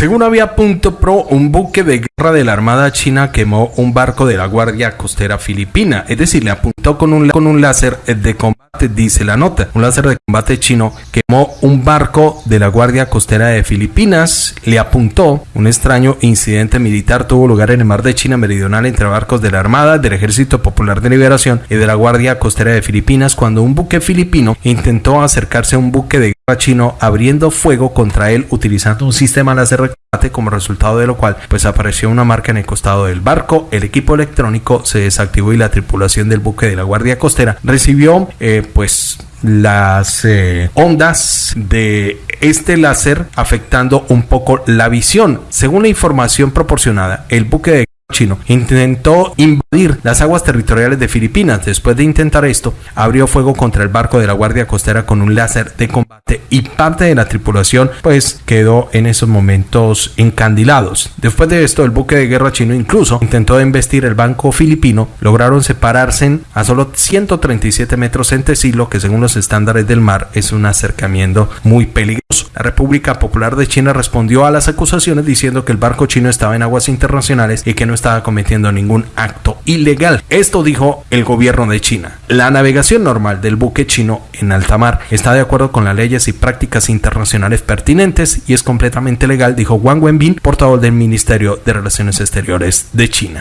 Según había punto pro, un buque de guerra de la Armada China quemó un barco de la Guardia Costera Filipina, es decir, le apuntó con un, con un láser de combate, dice la nota. Un láser de combate chino quemó un barco de la Guardia Costera de Filipinas, le apuntó. Un extraño incidente militar tuvo lugar en el mar de China Meridional entre barcos de la Armada, del Ejército Popular de Liberación y de la Guardia Costera de Filipinas cuando un buque filipino intentó acercarse a un buque de guerra chino abriendo fuego contra él utilizando un sistema láser como resultado de lo cual pues apareció una marca en el costado del barco, el equipo electrónico se desactivó y la tripulación del buque de la Guardia Costera recibió eh, pues las eh, ondas de este láser afectando un poco la visión. Según la información proporcionada, el buque de chino intentó invadir las aguas territoriales de Filipinas. Después de intentar esto, abrió fuego contra el barco de la Guardia Costera con un láser de combate y parte de la tripulación pues quedó en esos momentos encandilados. Después de esto, el buque de guerra chino incluso intentó embestir el banco filipino. Lograron separarse a solo 137 metros entre sí, que según los estándares del mar es un acercamiento muy peligroso. La República Popular de China respondió a las acusaciones diciendo que el barco chino estaba en aguas internacionales y que no estaba cometiendo ningún acto ilegal. Esto dijo el gobierno de China. La navegación normal del buque chino en alta mar está de acuerdo con las leyes y prácticas internacionales pertinentes y es completamente legal, dijo Wang Wenbin, portavoz del Ministerio de Relaciones Exteriores de China.